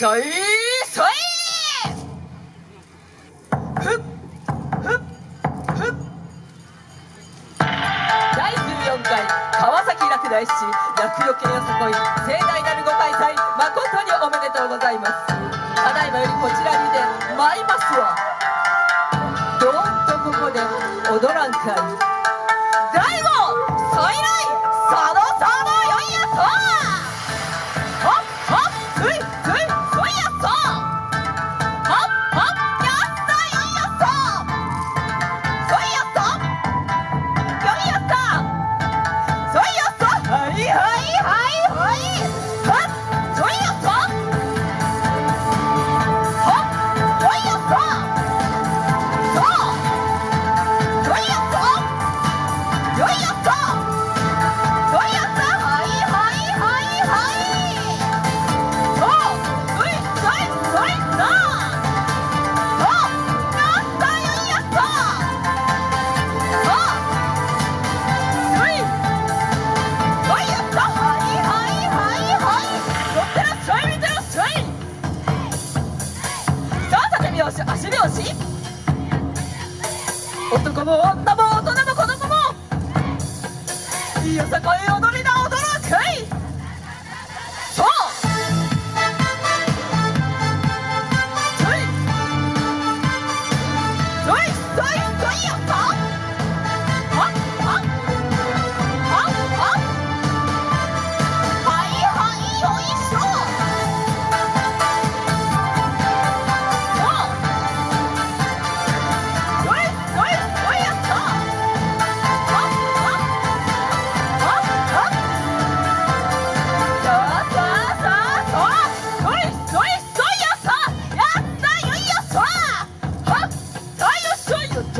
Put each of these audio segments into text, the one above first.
いいふっふっふっ第14回川崎落第市厄よけよさこい盛大なるご開催誠におめでとうございます。ただいまよりこちらにていりますわ。どんとここで踊らんかい。我的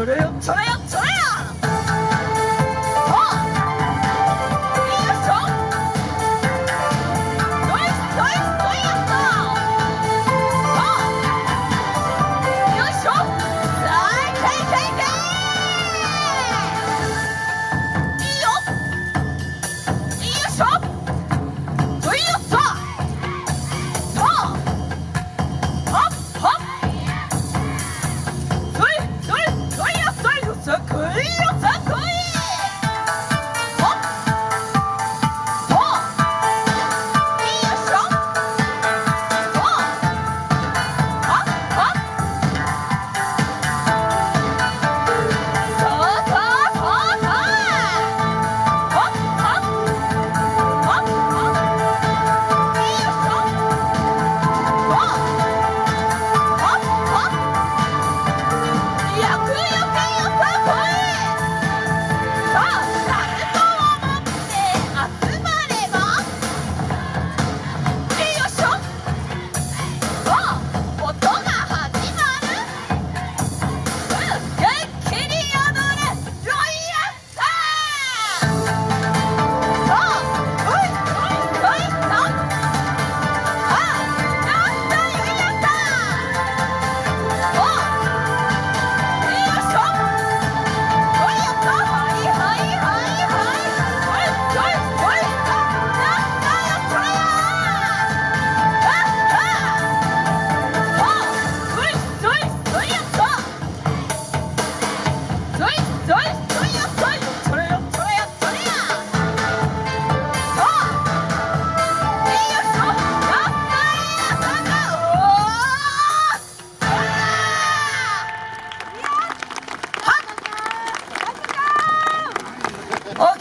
それよそれよそれよ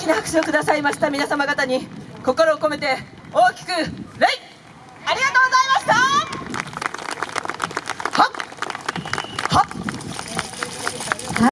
な拍手をくださいました皆様方に心を込めて大きく礼。ありがとうございます